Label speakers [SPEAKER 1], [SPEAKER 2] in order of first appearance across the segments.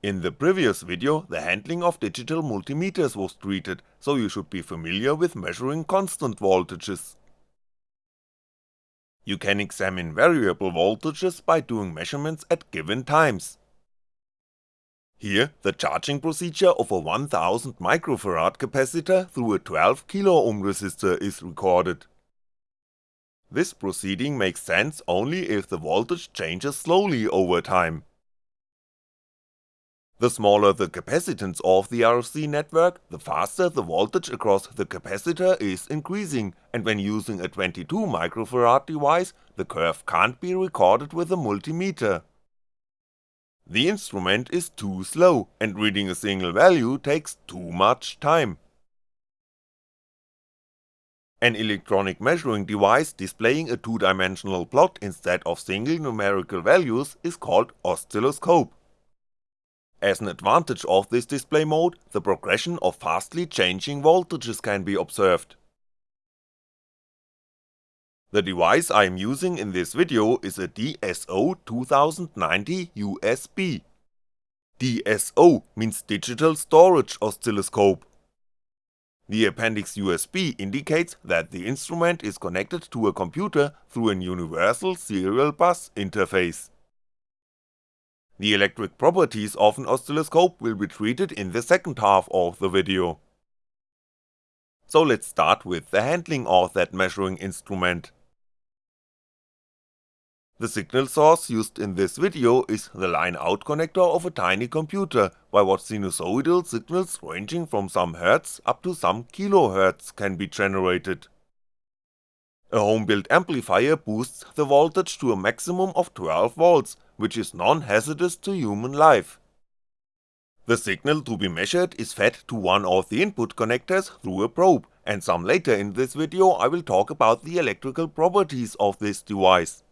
[SPEAKER 1] In the previous video the handling of digital multimeters was treated, so you should be familiar with measuring constant voltages. You can examine variable voltages by doing measurements at given times. Here, the charging procedure of a 1000 microfarad capacitor through a 12 kiloohm resistor is recorded. This proceeding makes sense only if the voltage changes slowly over time. The smaller the capacitance of the RC network, the faster the voltage across the capacitor is increasing, and when using a 22 microfarad device, the curve can't be recorded with a multimeter. The instrument is too slow, and reading a single value takes too much time. An electronic measuring device displaying a two-dimensional plot instead of single numerical values is called oscilloscope. As an advantage of this display mode, the progression of fastly changing voltages can be observed. The device I am using in this video is a DSO2090 USB. DSO means Digital Storage Oscilloscope. The appendix USB indicates that the instrument is connected to a computer through an universal serial bus interface. The electric properties of an oscilloscope will be treated in the second half of the video. So let's start with the handling of that measuring instrument. The signal source used in this video is the line-out connector of a tiny computer, by what sinusoidal signals ranging from some hertz up to some kilohertz can be generated. A home-built amplifier boosts the voltage to a maximum of 12V which is non-hazardous to human life. The signal to be measured is fed to one of the input connectors through a probe, and some later in this video I will talk about the electrical properties of this device.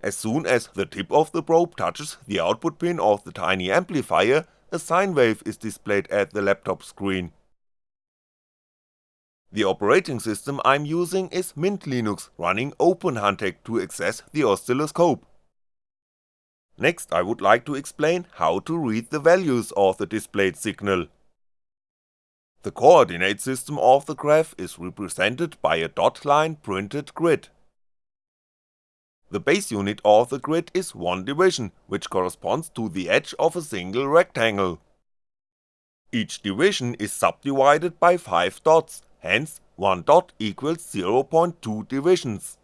[SPEAKER 1] As soon as the tip of the probe touches the output pin of the tiny amplifier, a sine wave is displayed at the laptop screen. The operating system I'm using is Mint Linux running OpenHantek to access the oscilloscope. Next I would like to explain how to read the values of the displayed signal. The coordinate system of the graph is represented by a dot line printed grid. The base unit of the grid is 1 division, which corresponds to the edge of a single rectangle. Each division is subdivided by 5 dots, hence 1 dot equals 0.2 divisions.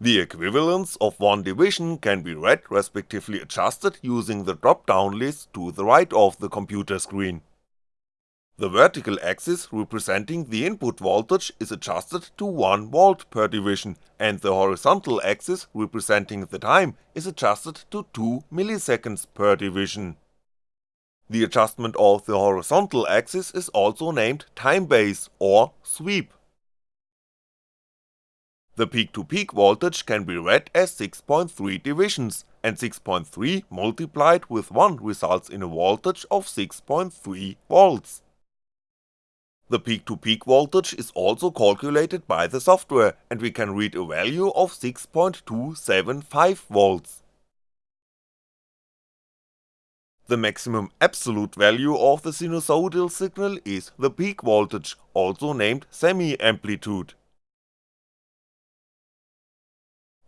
[SPEAKER 1] The equivalence of one division can be read respectively adjusted using the drop-down list to the right of the computer screen. The vertical axis representing the input voltage is adjusted to 1V per division and the horizontal axis representing the time is adjusted to 2 milliseconds per division. The adjustment of the horizontal axis is also named time base or sweep. The peak-to-peak -peak voltage can be read as 6.3 divisions, and 6.3 multiplied with 1 results in a voltage of 6.3V. The peak-to-peak -peak voltage is also calculated by the software, and we can read a value of 6.275V. The maximum absolute value of the sinusoidal signal is the peak voltage, also named semi-amplitude.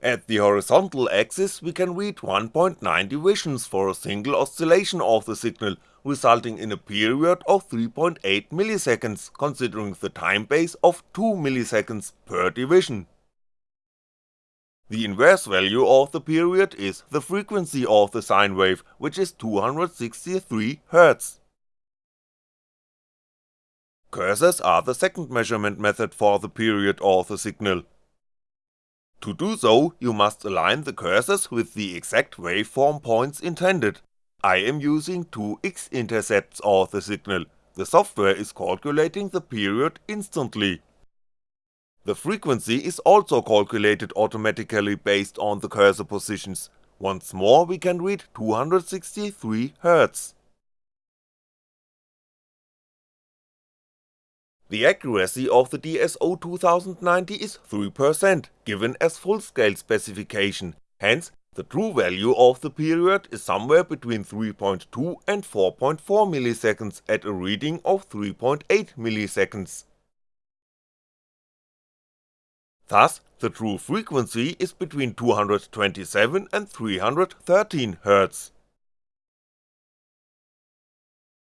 [SPEAKER 1] At the horizontal axis we can read 1.9 divisions for a single oscillation of the signal, resulting in a period of 3.8 milliseconds considering the time base of 2 milliseconds per division. The inverse value of the period is the frequency of the sine wave, which is 263Hz. Cursors are the second measurement method for the period of the signal. To do so, you must align the cursors with the exact waveform points intended. I am using two x-intercepts of the signal, the software is calculating the period instantly. The frequency is also calculated automatically based on the cursor positions, once more we can read 263Hz. The accuracy of the DSO2090 is 3%, given as full-scale specification, hence The true value of the period is somewhere between 3.2 and 4.4 milliseconds at a reading of 3.8 milliseconds. Thus, the true frequency is between 227 and 313 Hz.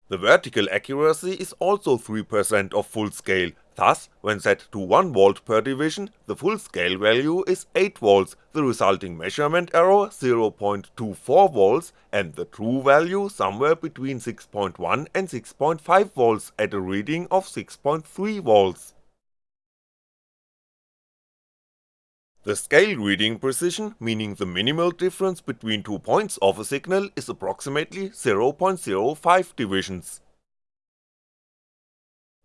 [SPEAKER 1] The vertical accuracy is also 3% of full scale, thus when set to 1V per division, the full scale value is 8V, the resulting measurement error 0.24V and the true value somewhere between 6.1 and 6.5V at a reading of 6.3V. The scale reading precision, meaning the minimal difference between two points of a signal is approximately 0.05 divisions.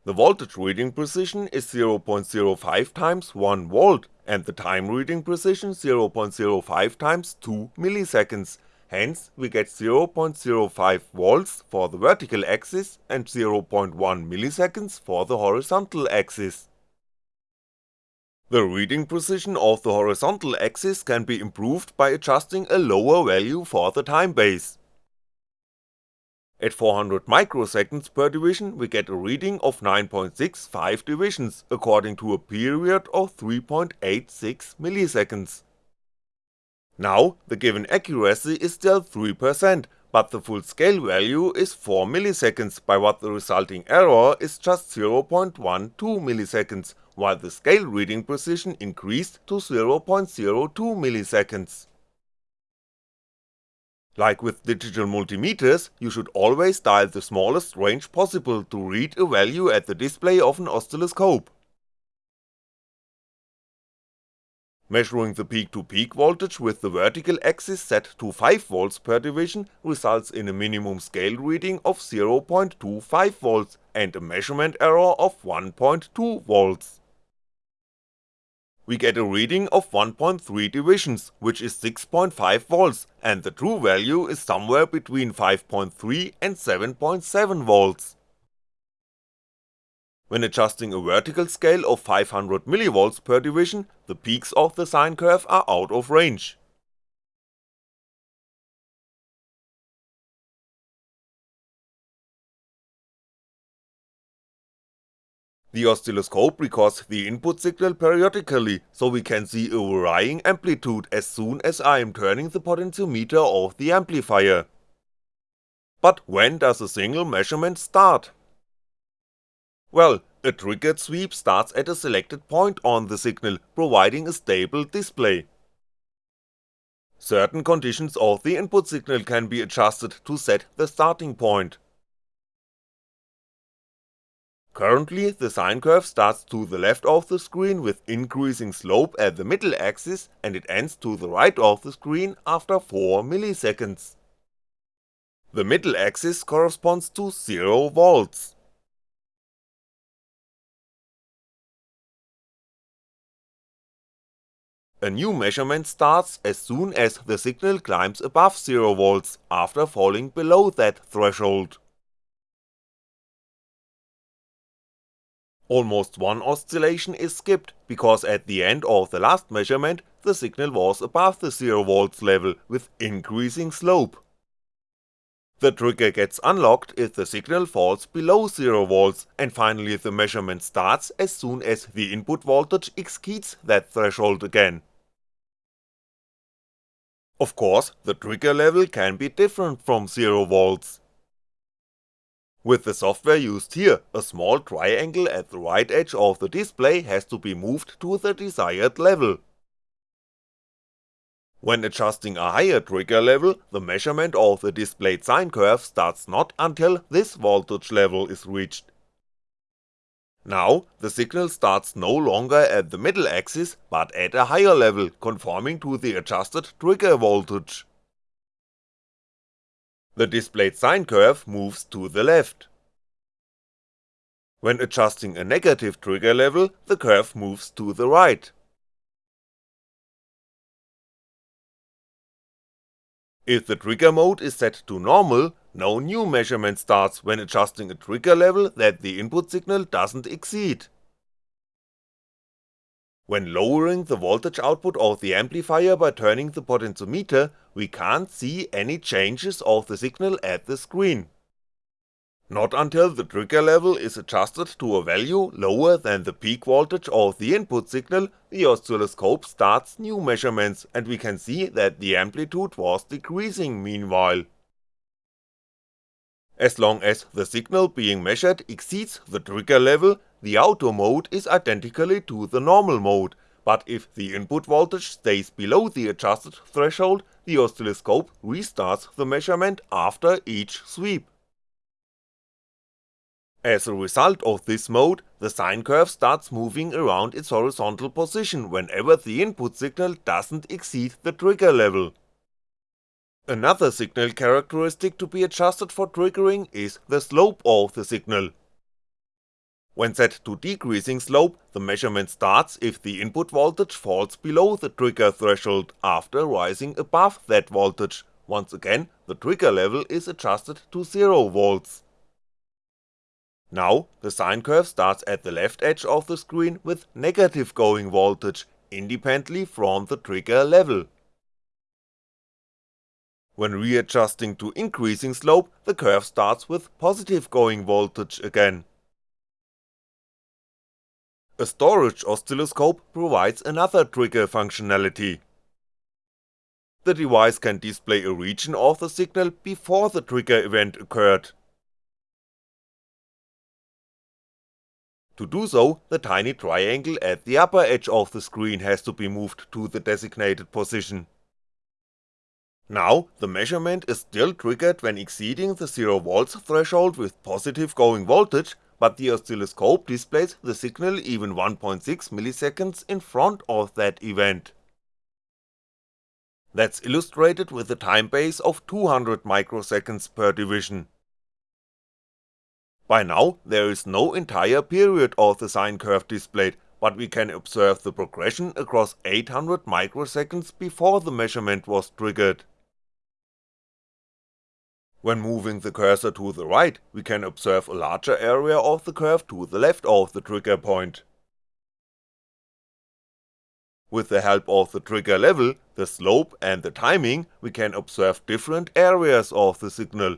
[SPEAKER 1] The voltage reading precision is 0.05 times 1V and the time reading precision 0.05 times 2 milliseconds, hence we get 0.05V for the vertical axis and 0.1 milliseconds for the horizontal axis. The reading precision of the horizontal axis can be improved by adjusting a lower value for the time base. At 400 microseconds per division we get a reading of 9.65 divisions according to a period of 3.86 milliseconds. Now, the given accuracy is still 3%, but the full scale value is 4 milliseconds by what the resulting error is just 0.12 milliseconds while the scale reading precision increased to 0.02 milliseconds. Like with digital multimeters, you should always dial the smallest range possible to read a value at the display of an oscilloscope. Measuring the peak-to-peak -peak voltage with the vertical axis set to 5V per division results in a minimum scale reading of 0.25V and a measurement error of 1.2V we get a reading of 1.3 divisions, which is 6.5V, and the true value is somewhere between 5.3 and 7.7V. When adjusting a vertical scale of 500mV per division, the peaks of the sine curve are out of range. The oscilloscope records the input signal periodically, so we can see a varying amplitude as soon as I am turning the potentiometer of the amplifier. But when does a single measurement start? Well, a triggered sweep starts at a selected point on the signal, providing a stable display. Certain conditions of the input signal can be adjusted to set the starting point. Currently the sine curve starts to the left of the screen with increasing slope at the middle axis and it ends to the right of the screen after 4 milliseconds. The middle axis corresponds to 0V. A new measurement starts as soon as the signal climbs above 0V after falling below that threshold. Almost one oscillation is skipped, because at the end of the last measurement the signal was above the 0V level with increasing slope. The trigger gets unlocked if the signal falls below 0V and finally the measurement starts as soon as the input voltage exceeds that threshold again. Of course, the trigger level can be different from 0V, with the software used here, a small triangle at the right edge of the display has to be moved to the desired level. When adjusting a higher trigger level, the measurement of the displayed sine curve starts not until this voltage level is reached. Now, the signal starts no longer at the middle axis, but at a higher level, conforming to the adjusted trigger voltage the displayed sine curve moves to the left. When adjusting a negative trigger level, the curve moves to the right. If the trigger mode is set to normal, no new measurement starts when adjusting a trigger level that the input signal doesn't exceed. When lowering the voltage output of the amplifier by turning the potentiometer, we can't see any changes of the signal at the screen. Not until the trigger level is adjusted to a value lower than the peak voltage of the input signal, the oscilloscope starts new measurements and we can see that the amplitude was decreasing meanwhile. As long as the signal being measured exceeds the trigger level, the auto mode is identically to the normal mode, but if the input voltage stays below the adjusted threshold, the oscilloscope restarts the measurement after each sweep. As a result of this mode, the sine curve starts moving around its horizontal position whenever the input signal doesn't exceed the trigger level. Another signal characteristic to be adjusted for triggering is the slope of the signal. When set to decreasing slope, the measurement starts if the input voltage falls below the trigger threshold after rising above that voltage, once again the trigger level is adjusted to 0V. Now, the sine curve starts at the left edge of the screen with negative going voltage, independently from the trigger level. When readjusting to increasing slope, the curve starts with positive going voltage again. A storage oscilloscope provides another trigger functionality. The device can display a region of the signal before the trigger event occurred, To do so, the tiny triangle at the upper edge of the screen has to be moved to the designated position. Now, the measurement is still triggered when exceeding the 0V threshold with positive going voltage, but the oscilloscope displays the signal even 1.6ms in front of that event. That's illustrated with a time base of 200 microseconds per division. By now, there is no entire period of the sine curve displayed, but we can observe the progression across 800 microseconds before the measurement was triggered. When moving the cursor to the right, we can observe a larger area of the curve to the left of the trigger point. With the help of the trigger level, the slope and the timing, we can observe different areas of the signal,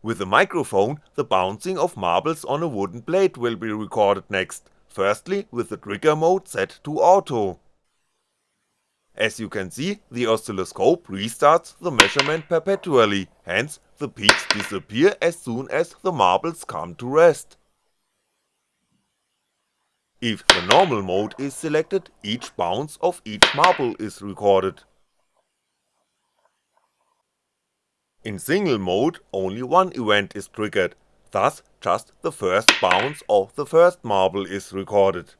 [SPEAKER 1] With a microphone, the bouncing of marbles on a wooden plate will be recorded next, firstly with the trigger mode set to auto. As you can see, the oscilloscope restarts the measurement perpetually, hence the peaks disappear as soon as the marbles come to rest. If the normal mode is selected, each bounce of each marble is recorded. In single mode, only one event is triggered, thus just the first bounce of the first marble is recorded.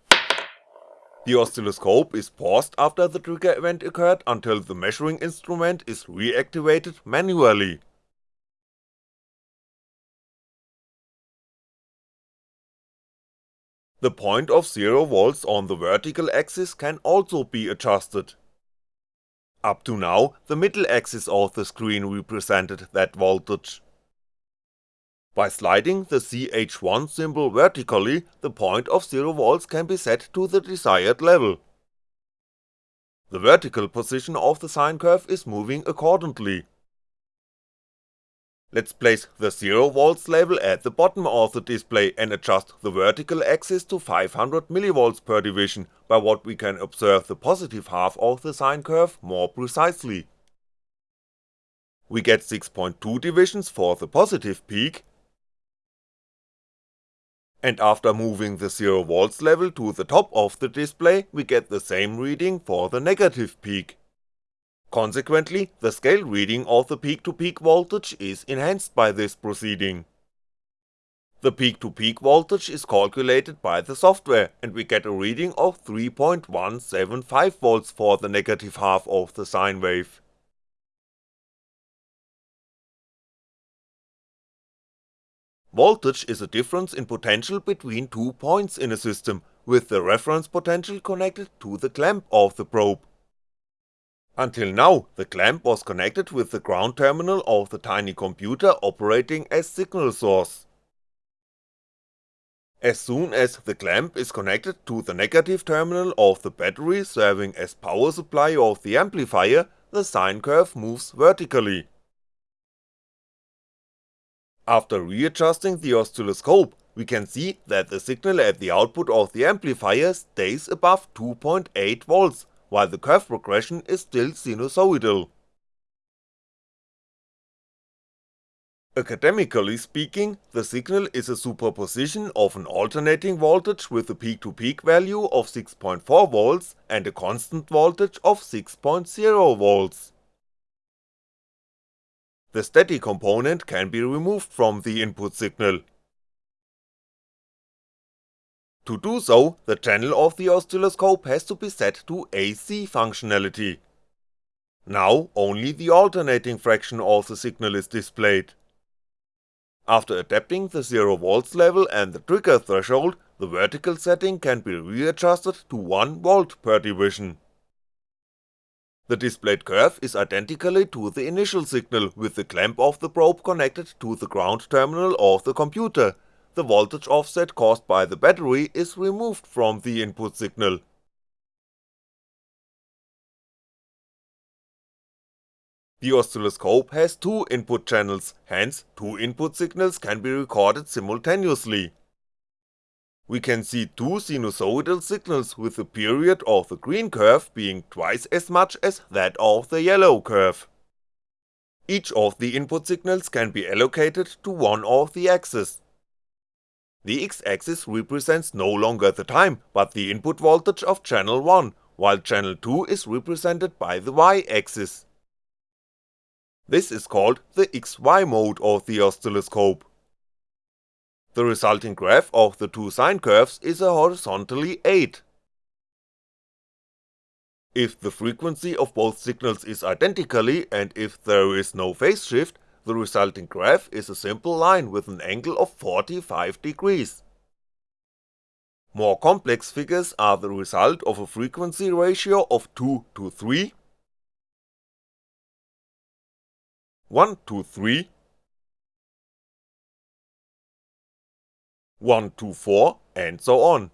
[SPEAKER 1] The oscilloscope is paused after the trigger event occurred until the measuring instrument is reactivated manually. The point of 0V on the vertical axis can also be adjusted. Up to now, the middle axis of the screen represented that voltage. By sliding the CH1 symbol vertically, the point of 0V can be set to the desired level. The vertical position of the sine curve is moving accordingly, Let's place the 0V level at the bottom of the display and adjust the vertical axis to 500mV per division, by what we can observe the positive half of the sine curve more precisely. We get 6.2 divisions for the positive peak, and after moving the 0V level to the top of the display, we get the same reading for the negative peak. Consequently, the scale reading of the peak-to-peak -peak voltage is enhanced by this proceeding. The peak-to-peak -peak voltage is calculated by the software and we get a reading of 3.175V for the negative half of the sine wave. Voltage is a difference in potential between two points in a system, with the reference potential connected to the clamp of the probe. Until now, the clamp was connected with the ground terminal of the tiny computer operating as signal source. As soon as the clamp is connected to the negative terminal of the battery serving as power supply of the amplifier, the sine curve moves vertically. After readjusting the oscilloscope, we can see that the signal at the output of the amplifier stays above 2.8V, while the curve progression is still sinusoidal. Academically speaking, the signal is a superposition of an alternating voltage with a peak-to-peak -peak value of 6.4V and a constant voltage of 6.0V. The steady component can be removed from the input signal. To do so, the channel of the oscilloscope has to be set to AC functionality. Now only the alternating fraction of the signal is displayed. After adapting the 0V level and the trigger threshold, the vertical setting can be readjusted to 1V per division. The displayed curve is identically to the initial signal with the clamp of the probe connected to the ground terminal of the computer, the voltage offset caused by the battery is removed from the input signal. The oscilloscope has two input channels, hence two input signals can be recorded simultaneously. We can see two sinusoidal signals with the period of the green curve being twice as much as that of the yellow curve. Each of the input signals can be allocated to one of the axes. The x-axis represents no longer the time, but the input voltage of channel 1, while channel 2 is represented by the y-axis. This is called the XY mode of the oscilloscope. The resulting graph of the two sine curves is a horizontally 8. If the frequency of both signals is identically and if there is no phase shift, the resulting graph is a simple line with an angle of 45 degrees. More complex figures are the result of a frequency ratio of 2 to 3 1 to 3 1 to 4 and so on.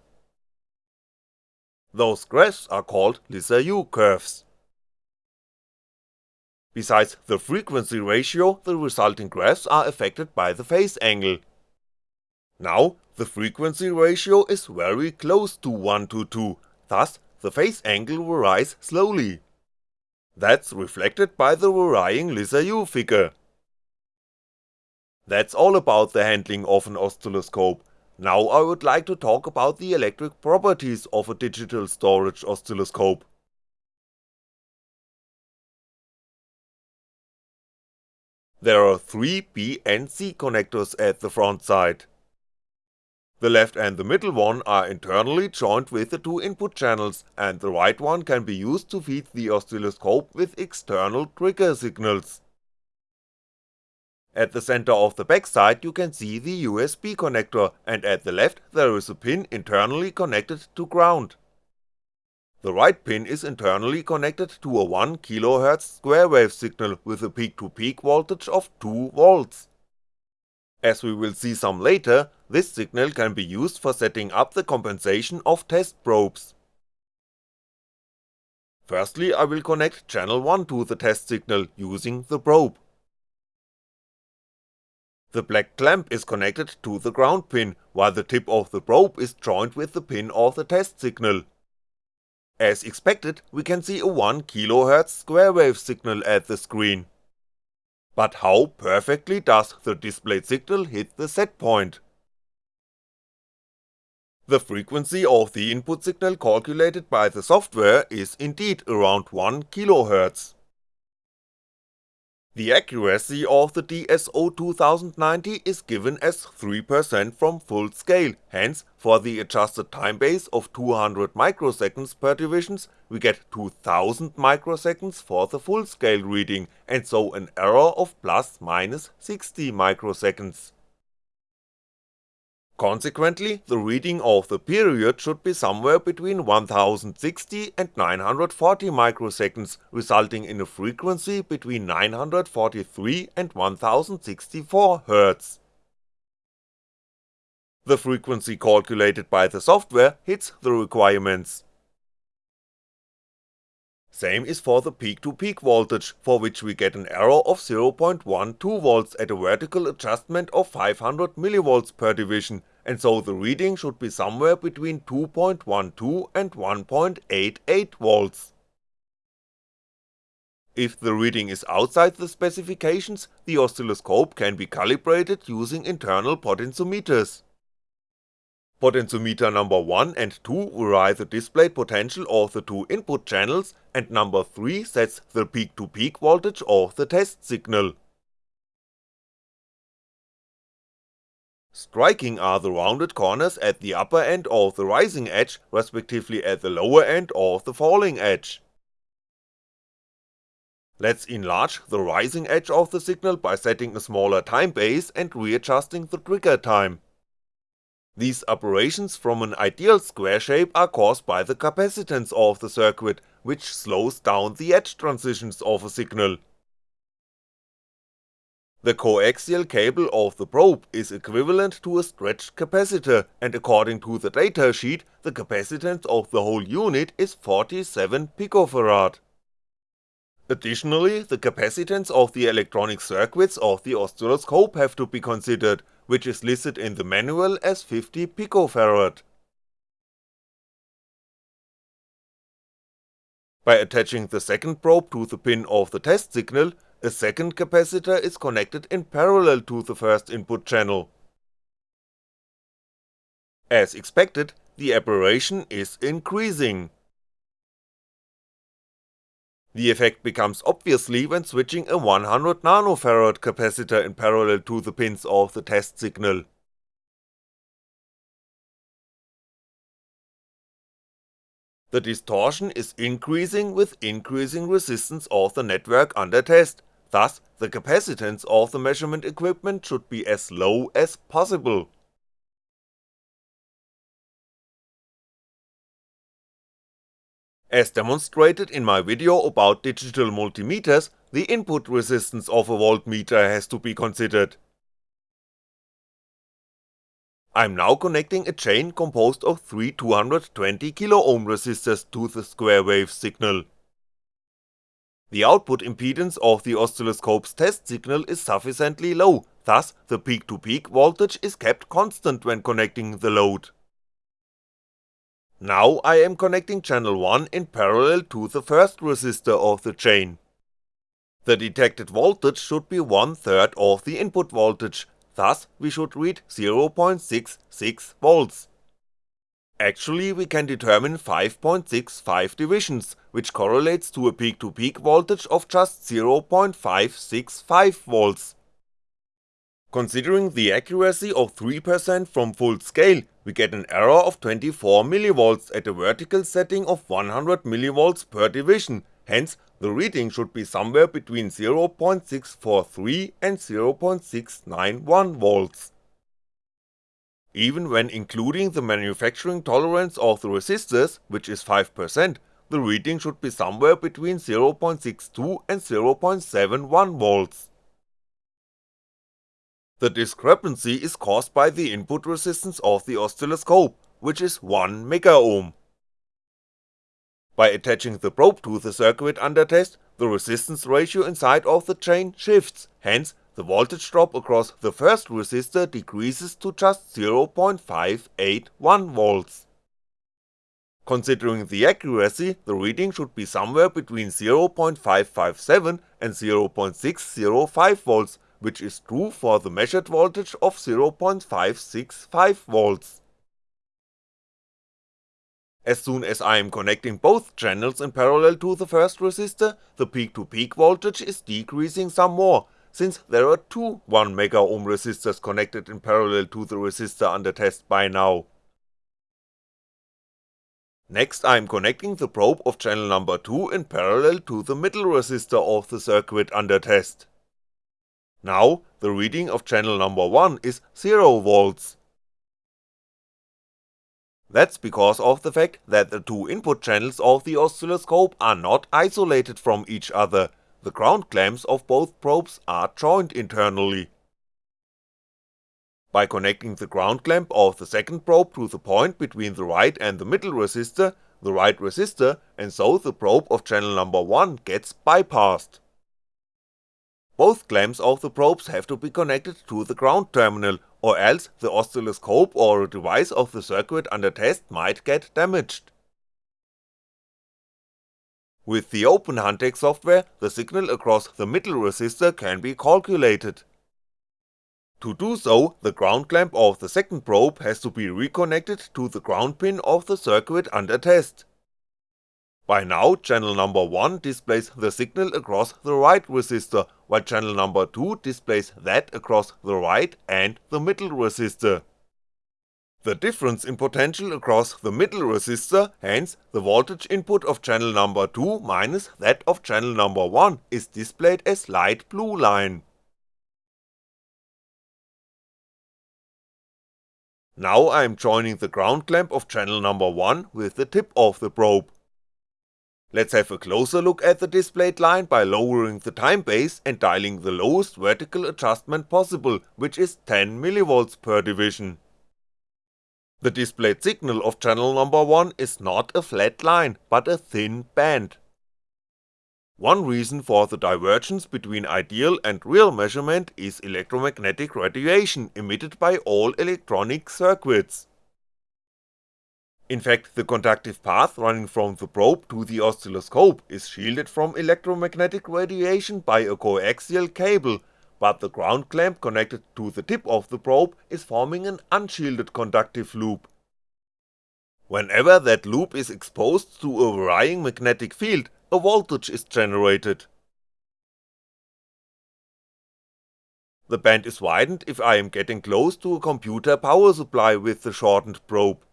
[SPEAKER 1] Those graphs are called Lissajous curves. Besides the frequency ratio, the resulting graphs are affected by the phase angle. Now, the frequency ratio is very close to 1 to 2, thus the phase angle varies slowly. That's reflected by the varying Lissajous figure. That's all about the handling of an oscilloscope, now I would like to talk about the electric properties of a digital storage oscilloscope. There are three BNC connectors at the front side. The left and the middle one are internally joined with the two input channels, and the right one can be used to feed the oscilloscope with external trigger signals. At the center of the backside you can see the USB connector, and at the left there is a pin internally connected to ground. The right pin is internally connected to a 1kHz square wave signal with a peak-to-peak -peak voltage of 2V. As we will see some later, this signal can be used for setting up the compensation of test probes. Firstly I will connect channel 1 to the test signal using the probe. The black clamp is connected to the ground pin, while the tip of the probe is joined with the pin of the test signal. As expected, we can see a 1kHz square wave signal at the screen. But how perfectly does the displayed signal hit the set point? The frequency of the input signal calculated by the software is indeed around 1kHz. The accuracy of the DSO2090 is given as 3% from full scale, hence for the adjusted time base of 200 microseconds per divisions we get 2000 microseconds for the full scale reading and so an error of plus minus 60 microseconds. Consequently, the reading of the period should be somewhere between 1060 and 940 microseconds, resulting in a frequency between 943 and 1064 Hz. The frequency calculated by the software hits the requirements. Same is for the peak-to-peak -peak voltage, for which we get an error of 0.12V at a vertical adjustment of 500mV per division, and so the reading should be somewhere between 2.12 and 1.88V. If the reading is outside the specifications, the oscilloscope can be calibrated using internal potentiometers. Potentiometer number 1 and 2 vary the displayed potential of the two input channels and number 3 sets the peak-to-peak -peak voltage of the test signal. Striking are the rounded corners at the upper end of the rising edge, respectively at the lower end of the falling edge. Let's enlarge the rising edge of the signal by setting a smaller time base and readjusting the trigger time. These aberrations from an ideal square shape are caused by the capacitance of the circuit, which slows down the edge transitions of a signal. The coaxial cable of the probe is equivalent to a stretched capacitor, and according to the datasheet, the capacitance of the whole unit is 47 picofarad. Additionally, the capacitance of the electronic circuits of the oscilloscope have to be considered, which is listed in the manual as 50 picofarad. By attaching the second probe to the pin of the test signal, a second capacitor is connected in parallel to the first input channel. As expected, the aberration is increasing. The effect becomes obviously when switching a 100nF capacitor in parallel to the pins of the test signal. The distortion is increasing with increasing resistance of the network under test, thus the capacitance of the measurement equipment should be as low as possible. As demonstrated in my video about digital multimeters, the input resistance of a voltmeter has to be considered. I'm now connecting a chain composed of three 220kΩ resistors to the square wave signal. The output impedance of the oscilloscope's test signal is sufficiently low, thus the peak-to-peak -peak voltage is kept constant when connecting the load. Now I am connecting channel 1 in parallel to the first resistor of the chain. The detected voltage should be one third of the input voltage, thus we should read 0.66V. Actually we can determine 5.65 divisions, which correlates to a peak-to-peak -peak voltage of just 0.565V. Considering the accuracy of 3% from full scale, we get an error of 24mV at a vertical setting of 100mV per division, hence the reading should be somewhere between 0.643 and 0.691V. Even when including the manufacturing tolerance of the resistors, which is 5%, the reading should be somewhere between 0.62 and 0.71V. The discrepancy is caused by the input resistance of the oscilloscope, which is 1 megaohm. By attaching the probe to the circuit under test, the resistance ratio inside of the chain shifts, hence the voltage drop across the first resistor decreases to just 0.581V. Considering the accuracy, the reading should be somewhere between 0.557 and 0.605V which is true for the measured voltage of 0.565V. As soon as I am connecting both channels in parallel to the first resistor, the peak-to-peak -peak voltage is decreasing some more, since there are two 1MΩ resistors connected in parallel to the resistor under test by now. Next I'm connecting the probe of channel number 2 in parallel to the middle resistor of the circuit under test. Now, the reading of channel number 1 is 0V. That's because of the fact that the two input channels of the oscilloscope are not isolated from each other, the ground clamps of both probes are joined internally. by connecting the ground clamp of the second probe to the point between the right and the middle resistor, the right resistor, and so the probe of channel number 1 gets bypassed. Both clamps of the probes have to be connected to the ground terminal, or else the oscilloscope or a device of the circuit under test might get damaged. With the OpenHantek software, the signal across the middle resistor can be calculated. To do so, the ground clamp of the second probe has to be reconnected to the ground pin of the circuit under test. By now channel number 1 displays the signal across the right resistor, while channel number 2 displays that across the right and the middle resistor. The difference in potential across the middle resistor, hence the voltage input of channel number 2 minus that of channel number 1 is displayed as light blue line. Now I'm joining the ground clamp of channel number 1 with the tip of the probe. Let's have a closer look at the displayed line by lowering the time base and dialing the lowest vertical adjustment possible, which is 10mV per division. The displayed signal of channel number 1 is not a flat line, but a thin band. One reason for the divergence between ideal and real measurement is electromagnetic radiation emitted by all electronic circuits. In fact, the conductive path running from the probe to the oscilloscope is shielded from electromagnetic radiation by a coaxial cable, but the ground clamp connected to the tip of the probe is forming an unshielded conductive loop. Whenever that loop is exposed to a varying magnetic field, a voltage is generated. The band is widened if I am getting close to a computer power supply with the shortened probe.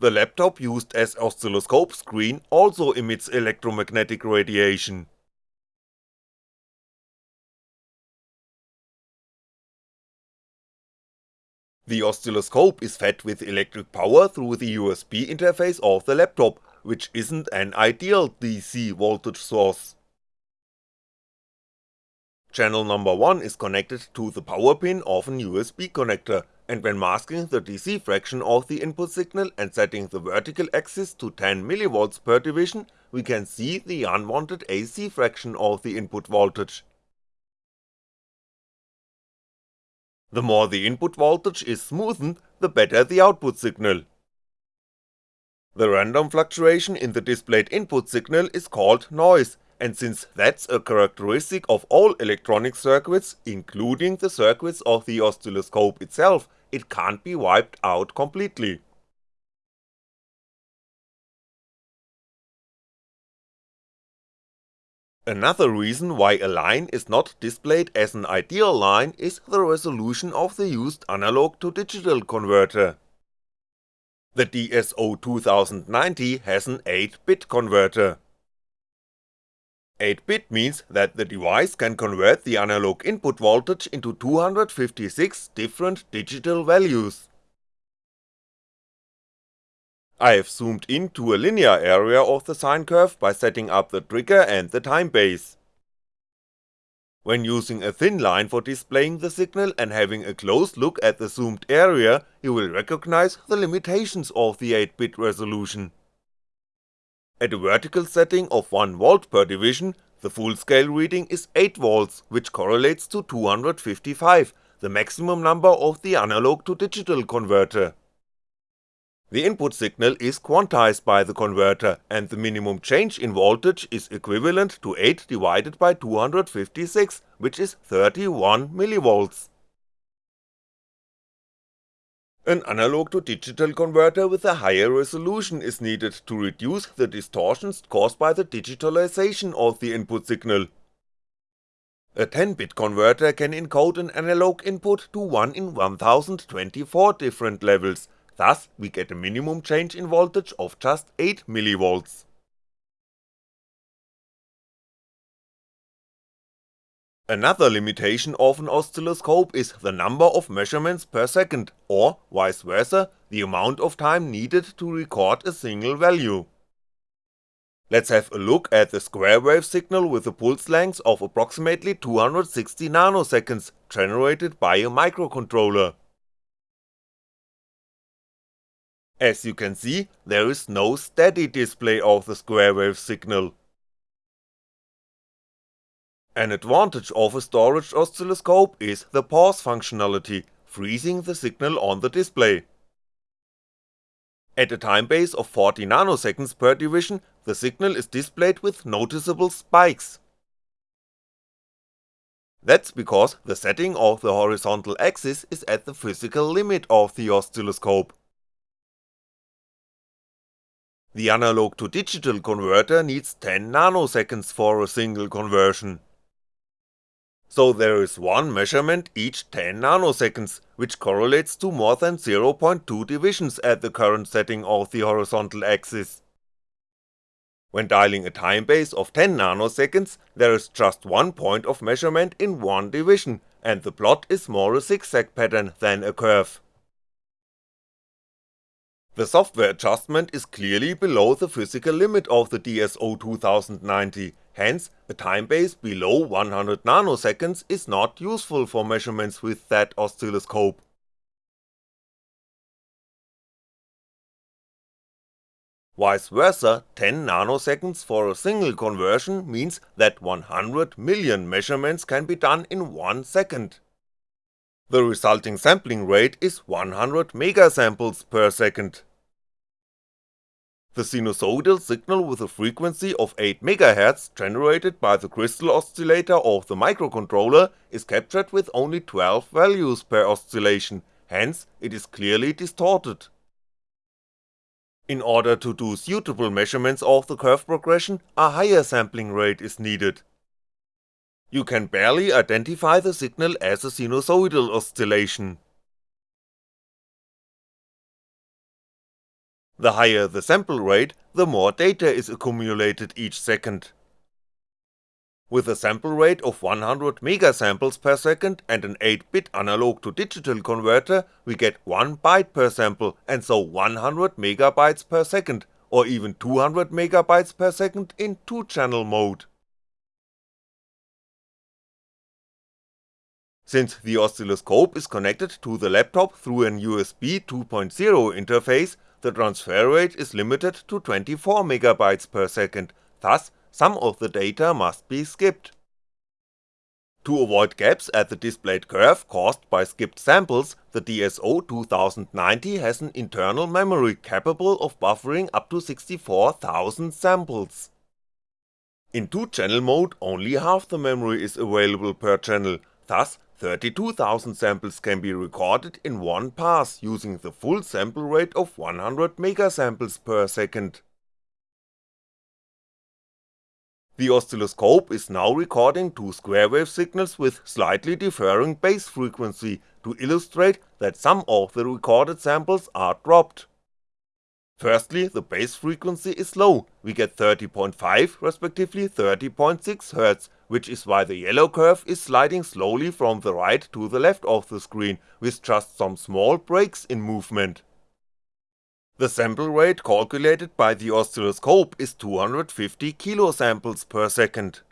[SPEAKER 1] The laptop used as oscilloscope screen also emits electromagnetic radiation. The oscilloscope is fed with electric power through the USB interface of the laptop, which isn't an ideal DC voltage source. Channel number 1 is connected to the power pin of an USB connector, and when masking the DC fraction of the input signal and setting the vertical axis to 10mV per division, we can see the unwanted AC fraction of the input voltage. The more the input voltage is smoothened, the better the output signal. The random fluctuation in the displayed input signal is called noise, and since that's a characteristic of all electronic circuits, including the circuits of the oscilloscope itself, it can't be wiped out completely. Another reason why a line is not displayed as an ideal line is the resolution of the used analog to digital converter. The DSO2090 has an 8-bit converter. 8-bit means that the device can convert the analog input voltage into 256 different digital values. I have zoomed into a linear area of the sine curve by setting up the trigger and the time base. When using a thin line for displaying the signal and having a close look at the zoomed area, you will recognize the limitations of the 8-bit resolution. At a vertical setting of 1V per division, the full scale reading is 8V, which correlates to 255, the maximum number of the analog to digital converter. The input signal is quantized by the converter, and the minimum change in voltage is equivalent to 8 divided by 256, which is 31mV. An analog to digital converter with a higher resolution is needed to reduce the distortions caused by the digitalization of the input signal. A 10-bit converter can encode an analog input to 1 in 1024 different levels, thus we get a minimum change in voltage of just 8mV. Another limitation of an oscilloscope is the number of measurements per second, or vice versa, the amount of time needed to record a single value. Let's have a look at the square wave signal with a pulse length of approximately 260 nanoseconds generated by a microcontroller. As you can see, there is no steady display of the square wave signal. An advantage of a storage oscilloscope is the pause functionality, freezing the signal on the display. At a time base of 40 nanoseconds per division, the signal is displayed with noticeable spikes. That's because the setting of the horizontal axis is at the physical limit of the oscilloscope. The analog to digital converter needs 10 nanoseconds for a single conversion. So there is one measurement each 10 nanoseconds, which correlates to more than 0.2 divisions at the current setting of the horizontal axis. When dialing a time base of 10 nanoseconds, there is just one point of measurement in one division, and the plot is more a zigzag pattern than a curve. The software adjustment is clearly below the physical limit of the DSO 2090, hence a time base below 100 nanoseconds is not useful for measurements with that oscilloscope. Vice versa, 10 nanoseconds for a single conversion means that 100 million measurements can be done in 1 second. The resulting sampling rate is 100 megasamples per second. The sinusoidal signal with a frequency of 8MHz generated by the crystal oscillator of the microcontroller is captured with only 12 values per oscillation, hence it is clearly distorted. In order to do suitable measurements of the curve progression, a higher sampling rate is needed. You can barely identify the signal as a sinusoidal oscillation. The higher the sample rate, the more data is accumulated each second. With a sample rate of 100 megasamples per second and an 8-bit analog to digital converter, we get 1 byte per sample and so 100 megabytes per second, or even 200 megabytes per second in 2-channel mode. Since the oscilloscope is connected to the laptop through an USB 2.0 interface, the transfer rate is limited to 24MB per second, thus some of the data must be skipped. To avoid gaps at the displayed curve caused by skipped samples, the DSO 2090 has an internal memory capable of buffering up to 64,000 samples. In 2-channel mode only half the memory is available per channel, thus 32,000 samples can be recorded in one pass using the full sample rate of 100 megasamples per second. The oscilloscope is now recording two square wave signals with slightly differing base frequency to illustrate that some of the recorded samples are dropped. Firstly, the base frequency is low, we get 30.5 respectively 30.6Hz, which is why the yellow curve is sliding slowly from the right to the left of the screen, with just some small breaks in movement. The sample rate calculated by the oscilloscope is 250 kilosamples per second.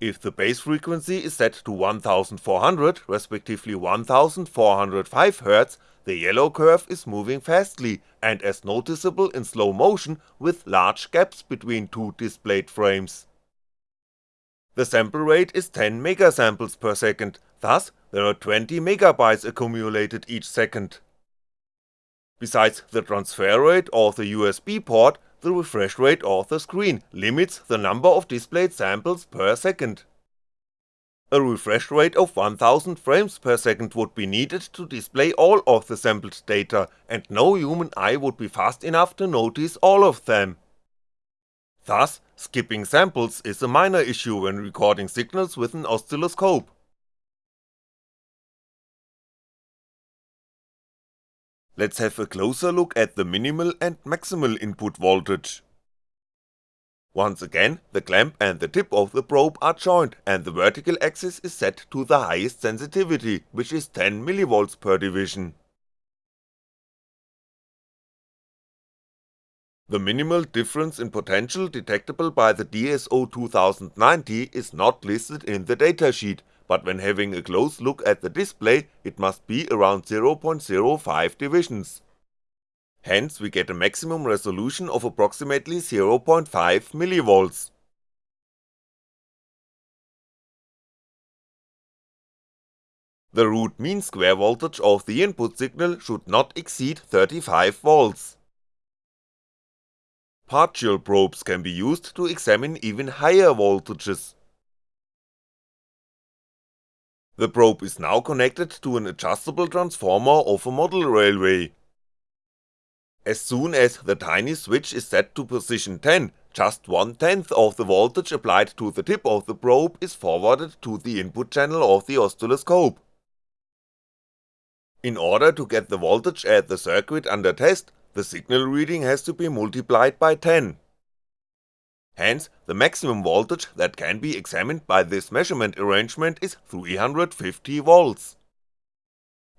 [SPEAKER 1] If the base frequency is set to 1400 respectively 1405Hz, the yellow curve is moving fastly and as noticeable in slow motion with large gaps between two displayed frames. The sample rate is 10 megasamples per second, thus there are 20 megabytes accumulated each second. Besides the transfer rate of the USB port, the refresh rate of the screen limits the number of displayed samples per second. A refresh rate of 1000 frames per second would be needed to display all of the sampled data, and no human eye would be fast enough to notice all of them. Thus, skipping samples is a minor issue when recording signals with an oscilloscope. Let's have a closer look at the minimal and maximal input voltage. Once again, the clamp and the tip of the probe are joined and the vertical axis is set to the highest sensitivity, which is 10mV per division. The minimal difference in potential detectable by the DSO 2090 is not listed in the datasheet, but when having a close look at the display, it must be around 0.05 divisions. Hence we get a maximum resolution of approximately 0.5mV. The root mean square voltage of the input signal should not exceed 35V. Partial probes can be used to examine even higher voltages. The probe is now connected to an adjustable transformer of a model railway. As soon as the tiny switch is set to position 10, just one tenth of the voltage applied to the tip of the probe is forwarded to the input channel of the oscilloscope. In order to get the voltage at the circuit under test, the signal reading has to be multiplied by 10. Hence, the maximum voltage that can be examined by this measurement arrangement is 350V.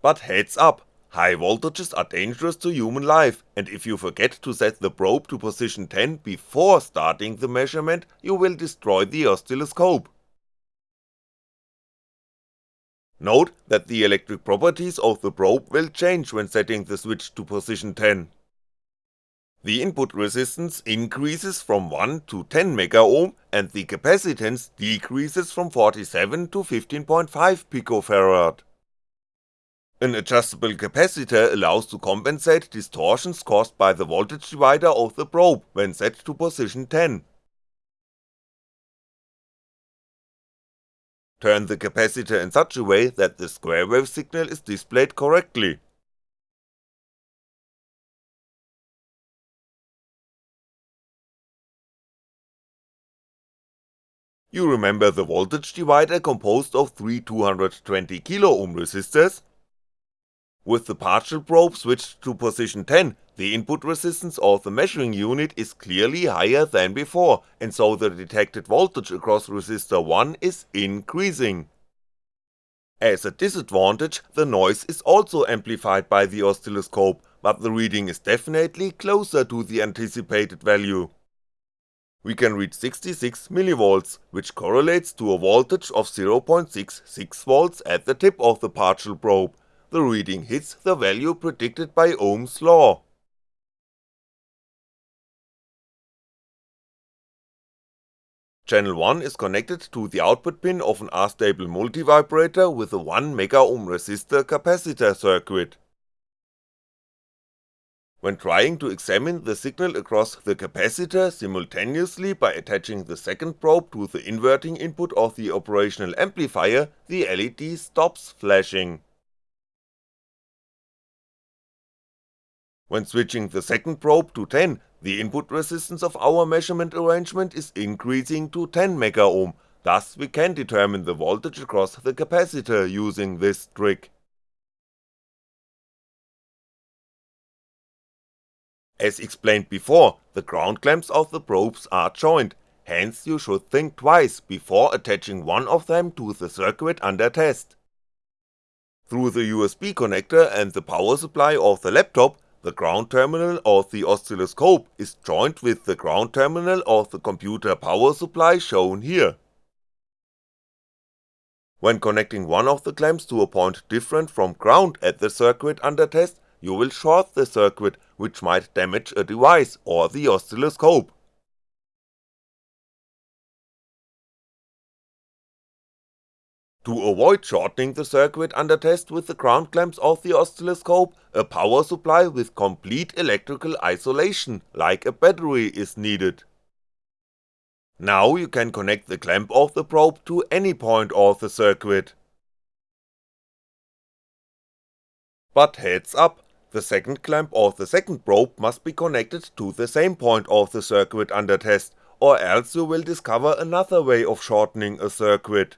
[SPEAKER 1] But heads up, high voltages are dangerous to human life, and if you forget to set the probe to position 10 before starting the measurement, you will destroy the oscilloscope. Note that the electric properties of the probe will change when setting the switch to position 10. The input resistance increases from 1 to 10 megaohm and the capacitance decreases from 47 to 15.5 picofarad. An adjustable capacitor allows to compensate distortions caused by the voltage divider of the probe when set to position 10. Turn the capacitor in such a way that the square wave signal is displayed correctly. You remember the voltage divider composed of three 220kΩ resistors? With the partial probe switched to position 10, the input resistance of the measuring unit is clearly higher than before, and so the detected voltage across resistor 1 is increasing. As a disadvantage, the noise is also amplified by the oscilloscope, but the reading is definitely closer to the anticipated value we can reach 66mV, which correlates to a voltage of 0.66V at the tip of the partial probe, the reading hits the value predicted by Ohm's law. Channel 1 is connected to the output pin of an astable multivibrator with a 1megaohm resistor capacitor circuit. When trying to examine the signal across the capacitor simultaneously by attaching the second probe to the inverting input of the operational amplifier, the LED stops flashing. When switching the second probe to 10, the input resistance of our measurement arrangement is increasing to 10 megaohm, thus we can determine the voltage across the capacitor using this trick. As explained before, the ground clamps of the probes are joined, hence you should think twice before attaching one of them to the circuit under test. Through the USB connector and the power supply of the laptop, the ground terminal of the oscilloscope is joined with the ground terminal of the computer power supply shown here. When connecting one of the clamps to a point different from ground at the circuit under test, you will short the circuit which might damage a device or the oscilloscope. To avoid shortening the circuit under test with the ground clamps of the oscilloscope, a power supply with complete electrical isolation, like a battery is needed. Now you can connect the clamp of the probe to any point of the circuit. But heads up, the second clamp of the second probe must be connected to the same point of the circuit under test, or else you will discover another way of shortening a circuit.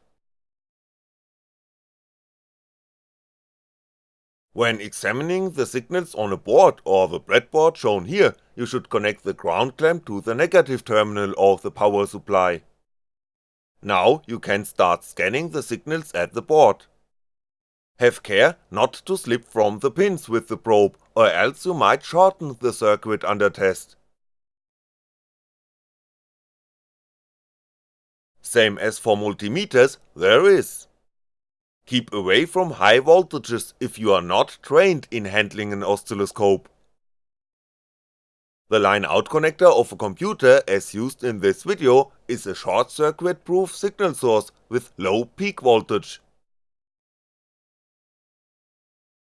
[SPEAKER 1] When examining the signals on a board or the breadboard shown here, you should connect the ground clamp to the negative terminal of the power supply. Now you can start scanning the signals at the board. Have care not to slip from the pins with the probe or else you might shorten the circuit under test. Same as for multimeters, there is. Keep away from high voltages if you are not trained in handling an oscilloscope. The line-out connector of a computer as used in this video is a short-circuit proof signal source with low peak voltage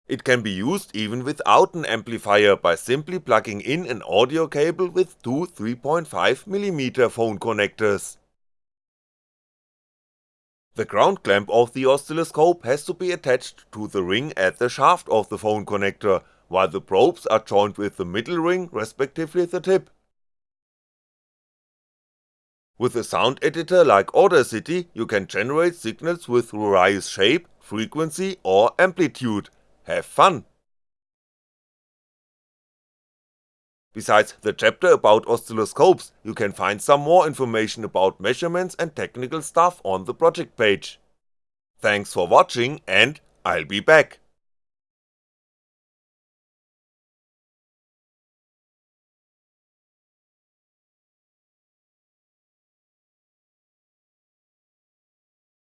[SPEAKER 1] It can be used even without an amplifier by simply plugging in an audio cable with two 3.5mm phone connectors. The ground clamp of the oscilloscope has to be attached to the ring at the shaft of the phone connector, while the probes are joined with the middle ring respectively the tip. With a sound editor like Audacity you can generate signals with various shape, frequency or amplitude, have fun! Besides the chapter about oscilloscopes, you can find some more information about measurements and technical stuff on the project page. Thanks for watching and I'll be back.